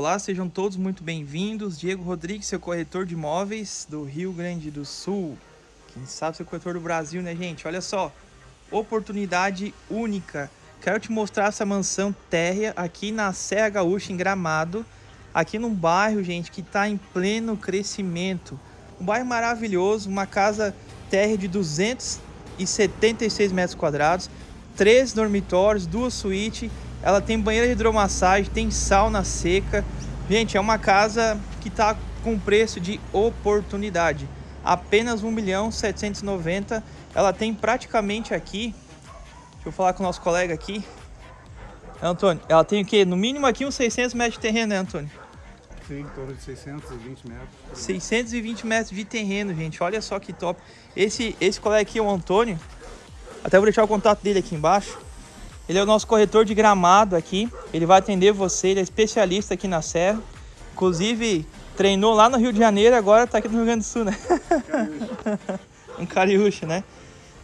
Olá, sejam todos muito bem-vindos. Diego Rodrigues, seu corretor de imóveis do Rio Grande do Sul. Quem sabe seu corretor do Brasil, né, gente? Olha só, oportunidade única. Quero te mostrar essa mansão térrea aqui na Serra Gaúcha, em Gramado. Aqui num bairro, gente, que está em pleno crescimento. Um bairro maravilhoso, uma casa térrea de 276 metros quadrados, três dormitórios, duas suítes ela tem banheira de hidromassagem, tem sauna seca. Gente, é uma casa que está com preço de oportunidade. Apenas 1 milhão 790. Ela tem praticamente aqui... Deixa eu falar com o nosso colega aqui. Antônio, ela tem o quê? No mínimo aqui uns 600 metros de terreno, né, Antônio? Sim, em torno de 620 metros. 620 metros de terreno, gente. Olha só que top. Esse, esse colega aqui é o Antônio. Até vou deixar o contato dele aqui embaixo. Ele é o nosso corretor de gramado aqui. Ele vai atender você, ele é especialista aqui na Serra. Inclusive, treinou lá no Rio de Janeiro, agora está aqui no Rio Grande do Sul, né? um cariúcho, né?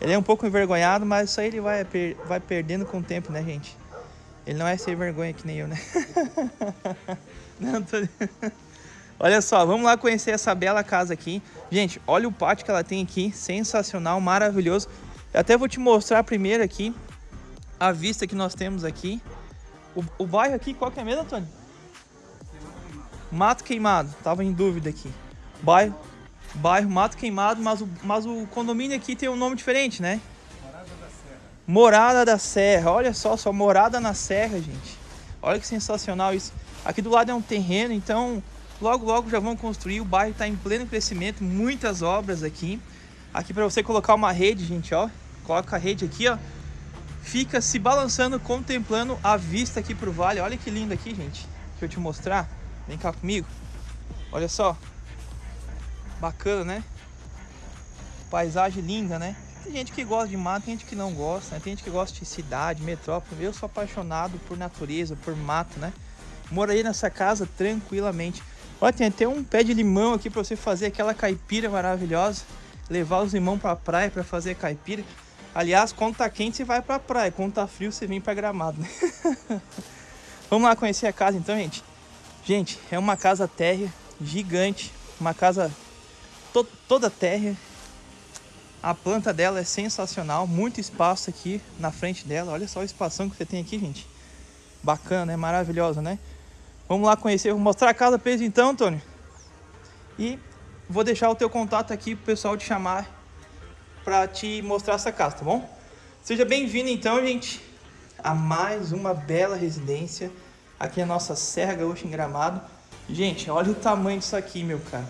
Ele é um pouco envergonhado, mas isso aí ele vai, per vai perdendo com o tempo, né, gente? Ele não é sem vergonha que nem eu, né? não, tô... Olha só, vamos lá conhecer essa bela casa aqui. Gente, olha o pátio que ela tem aqui, sensacional, maravilhoso. Eu até vou te mostrar primeiro aqui a vista que nós temos aqui. O, o bairro aqui, qual que é mesmo, Antônio? Mato Queimado, tava em dúvida aqui. Bairro, bairro Mato Queimado, mas o, mas o condomínio aqui tem um nome diferente, né? Morada da Serra. Morada da Serra, olha só, só morada na Serra, gente. Olha que sensacional isso. Aqui do lado é um terreno, então logo logo já vão construir. O bairro está em pleno crescimento, muitas obras aqui. Aqui para você colocar uma rede, gente, ó. Coloca a rede aqui, ó fica se balançando, contemplando a vista aqui pro vale. Olha que lindo aqui, gente. Deixa eu te mostrar. Vem cá comigo. Olha só. Bacana, né? Paisagem linda, né? Tem gente que gosta de mato, tem gente que não gosta, né? Tem gente que gosta de cidade, metrópole. Eu sou apaixonado por natureza, por mato, né? Morei nessa casa tranquilamente. Olha, tem até um pé de limão aqui para você fazer aquela caipira maravilhosa. Levar os limão para a praia para fazer caipira. Aliás, quando tá quente você vai pra praia, quando tá frio você vem pra gramado, né? Vamos lá conhecer a casa então, gente. Gente, é uma casa térrea gigante, uma casa to toda térrea. A planta dela é sensacional, muito espaço aqui na frente dela. Olha só o espação que você tem aqui, gente. Bacana, é maravilhosa, né? Vamos lá conhecer, vou mostrar a casa pra eles então, Antônio. E vou deixar o teu contato aqui pro pessoal te chamar para te mostrar essa casa, tá bom? Seja bem-vindo então, gente, a mais uma bela residência aqui na nossa Serra Gaúcha em Gramado. Gente, olha o tamanho disso aqui, meu cara.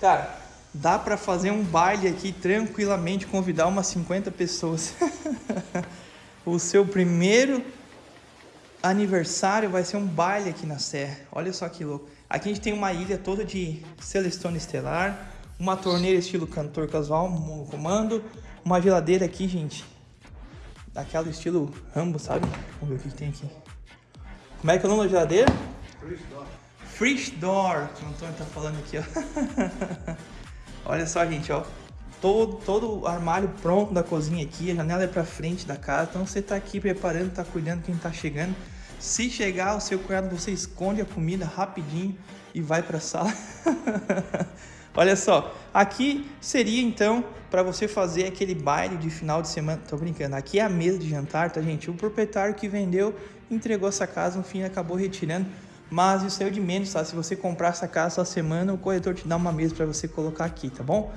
Cara, dá para fazer um baile aqui tranquilamente, convidar umas 50 pessoas. o seu primeiro aniversário vai ser um baile aqui na Serra. Olha só que louco. Aqui a gente tem uma ilha toda de Celestone Estelar, uma torneira estilo cantor casual, um comando, uma geladeira aqui, gente, daquela estilo Rambo, sabe? Vamos ver o que, que tem aqui. Como é que é o nome da geladeira? Fresh Door. Fresh Door, que o Antônio tá falando aqui, ó. Olha só, gente, ó. Todo, todo o armário pronto da cozinha aqui, a janela é pra frente da casa, então você tá aqui preparando, tá cuidando quem tá chegando. Se chegar o seu cunhado, você esconde a comida rapidinho e vai pra sala. Olha só, aqui seria então para você fazer aquele baile de final de semana. Tô brincando, aqui é a mesa de jantar, tá gente? O proprietário que vendeu entregou essa casa, no fim acabou retirando. Mas isso é o de menos, tá? Se você comprar essa casa essa semana, o corretor te dá uma mesa para você colocar aqui, tá bom?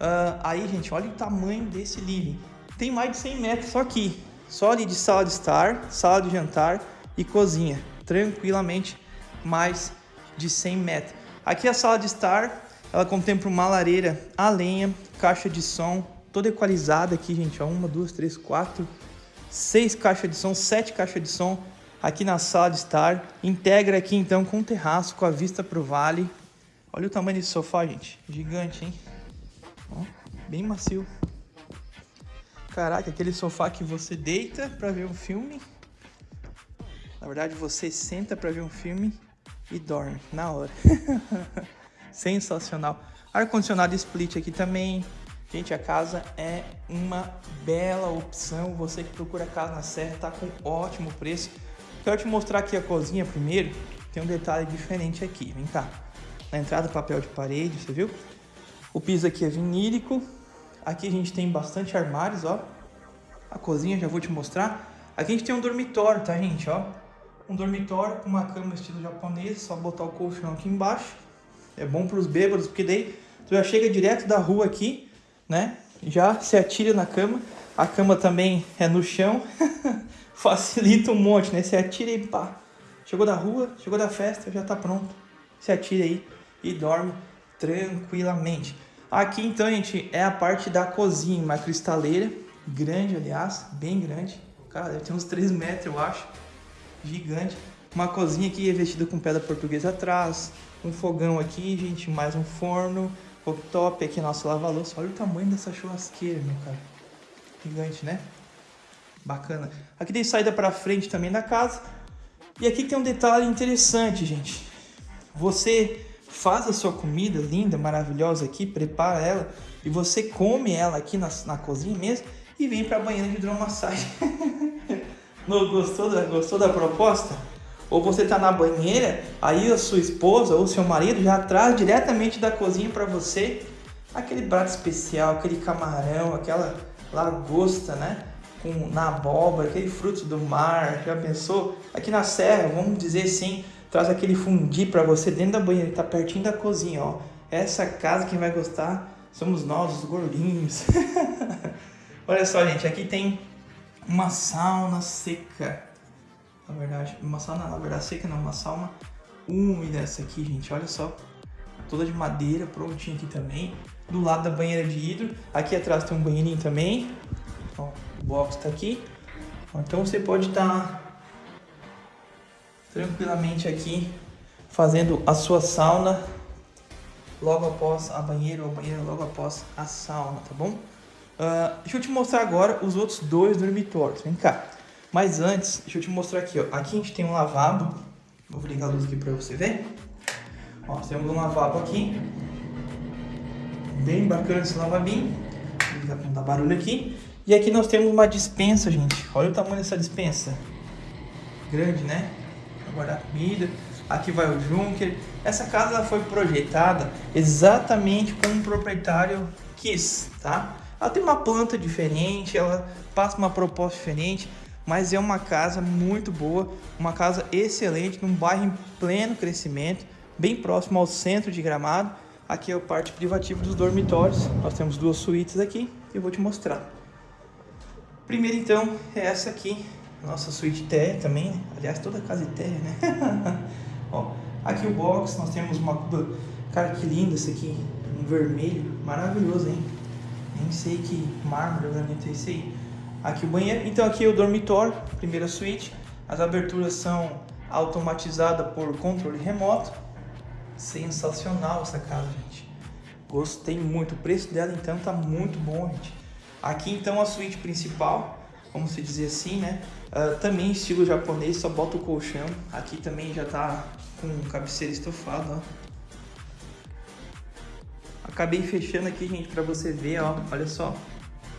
Uh, aí, gente, olha o tamanho desse living. Tem mais de 100 metros só aqui. Só ali de sala de estar, sala de jantar e cozinha. Tranquilamente, mais de 100 metros. Aqui é a sala de estar, ela contempla uma lareira a lenha, caixa de som, toda equalizada aqui, gente. Uma, duas, três, quatro, seis caixas de som, sete caixas de som aqui na sala de estar. Integra aqui então com o terraço, com a vista para o vale. Olha o tamanho desse sofá, gente. Gigante, hein? Ó, bem macio. Caraca, aquele sofá que você deita para ver um filme. Na verdade, você senta para ver um filme e dorme na hora. sensacional. Ar-condicionado split aqui também. Gente, a casa é uma bela opção. Você que procura casa na Serra, tá com ótimo preço. Quero te mostrar aqui a cozinha primeiro. tem um detalhe diferente aqui. Vem cá. Na entrada, papel de parede, você viu? O piso aqui é vinílico. Aqui a gente tem bastante armários, ó. A cozinha, já vou te mostrar. Aqui a gente tem um dormitório, tá, gente, ó. Um dormitório com uma cama estilo japonês, só botar o colchão aqui embaixo. É bom para os bêbados, porque daí tu já chega direto da rua aqui, né? Já se atira na cama. A cama também é no chão. Facilita um monte, né? Se atira e pá. Chegou da rua, chegou da festa, já tá pronto. Se atira aí e dorme tranquilamente. Aqui então, gente, é a parte da cozinha, uma cristaleira, grande, aliás, bem grande. Cara, deve ter uns 3 metros, eu acho gigante. Uma cozinha aqui revestida com pedra portuguesa atrás. Um fogão aqui, gente, mais um forno. Cooktop aqui, nosso lava-louça. Olha o tamanho dessa churrasqueira, meu cara. Gigante, né? Bacana. Aqui tem saída para frente também da casa. E aqui tem um detalhe interessante, gente. Você faz a sua comida linda, maravilhosa aqui, prepara ela e você come ela aqui na, na cozinha mesmo e vem para a banheira de hidromassagem. Não gostou da, gostou da proposta? Ou você está na banheira, aí a sua esposa ou seu marido já traz diretamente da cozinha para você aquele prato especial, aquele camarão, aquela lagosta, né? Com, na abóbora, aquele fruto do mar, já pensou? Aqui na serra, vamos dizer assim, traz aquele fundi para você dentro da banheira, tá pertinho da cozinha, ó. Essa casa quem vai gostar somos nós, os gordinhos. Olha só, gente, aqui tem uma sauna seca. Na verdade, uma sauna, na verdade, seca não, uma sauna úmida essa aqui, gente. Olha só. Toda de madeira, prontinha aqui também. Do lado da banheira de hidro. Aqui atrás tem um banheirinho também. Ó, o box tá aqui. Então você pode estar tá tranquilamente aqui fazendo a sua sauna logo após a banheira ou a banheira logo após a sauna, tá bom? Uh, deixa eu te mostrar agora os outros dois dormitórios. Vem cá. Mas antes, deixa eu te mostrar aqui, ó. Aqui a gente tem um lavabo. Vou ligar a luz aqui pra você ver. Ó, temos um lavabo aqui. Bem bacana esse lavabinho. Vou não dar barulho aqui. E aqui nós temos uma dispensa, gente. Olha o tamanho dessa dispensa. Grande, né? Pra guardar comida. Aqui vai o Junker. Essa casa foi projetada exatamente como o proprietário quis, tá? Ela tem uma planta diferente, ela passa uma proposta diferente, mas é uma casa muito boa, uma casa excelente, num bairro em pleno crescimento, bem próximo ao centro de Gramado. Aqui é a parte privativa dos dormitórios. Nós temos duas suítes aqui e eu vou te mostrar. Primeiro então é essa aqui, nossa suíte térrea também, né? aliás toda casa é térrea, né? Ó, aqui o box, nós temos uma cuba, cara que linda esse aqui, um vermelho, maravilhoso, hein? Nem sei que mármore, granito é esse aí. Aqui o banheiro. Então aqui é o dormitório, primeira suíte. As aberturas são automatizadas por controle remoto. Sensacional essa casa, gente. Gostei muito. O preço dela então tá muito bom, gente. Aqui então a suíte principal, vamos se dizer assim, né? Uh, também estilo japonês, só bota o colchão. Aqui também já tá com cabeceira estofada, ó. Acabei fechando aqui, gente, para você ver, ó, olha só.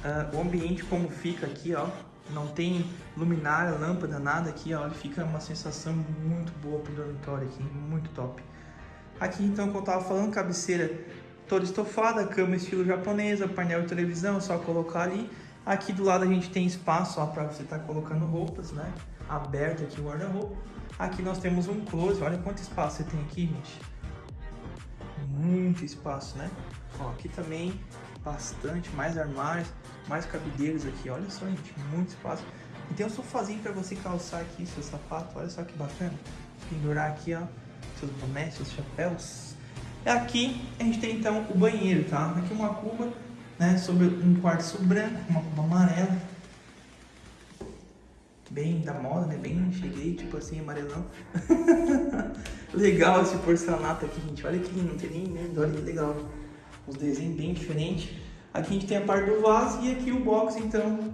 Uh, o ambiente como fica aqui, ó. Não tem luminária, lâmpada, nada aqui, ó. Fica uma sensação muito boa pro dormitório aqui, muito top. Aqui, então, como eu tava falando, cabeceira toda estofada, cama estilo japonesa, painel de televisão, só colocar ali. Aqui do lado a gente tem espaço, ó, para você estar tá colocando roupas, né? Aberto aqui o guarda-roupa. Aqui nós temos um closet, olha quanto espaço você tem aqui, gente muito espaço, né? Ó, aqui também bastante, mais armários, mais cabideiros aqui, olha só, gente, muito espaço. E tem um sofazinho para você calçar aqui seu sapato, olha só que bacana. Pendurar aqui, ó, seus bonés, seus chapéus. E aqui a gente tem então o banheiro, tá? Aqui uma cuba, né, sobre um quartzo branco, uma cuba amarela. Bem da moda, né? Bem cheguei, tipo assim, amarelão. legal esse porcelanato aqui, gente. Olha que lindo, não tem nem medo, olha que legal. Os desenhos bem diferentes. Aqui a gente tem a parte do vaso e aqui o box, então,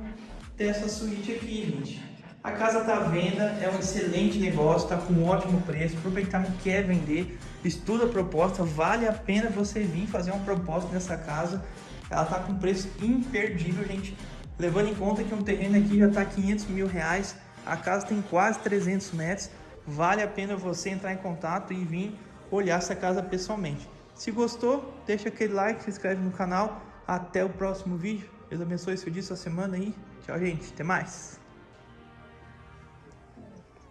dessa suíte aqui, gente. A casa tá à venda, é um excelente negócio, tá com um ótimo preço. O proprietário quer vender, estuda a proposta, vale a pena você vir fazer uma proposta nessa casa. Ela tá com preço imperdível, gente. Levando em conta que um terreno aqui já tá 500 mil reais, a casa tem quase 300 metros vale a pena você entrar em contato e vir olhar essa casa pessoalmente. Se gostou, deixa aquele like, se inscreve no canal. Até o próximo vídeo. Deus abençoe seu dia, sua semana aí. Tchau, gente. Até mais.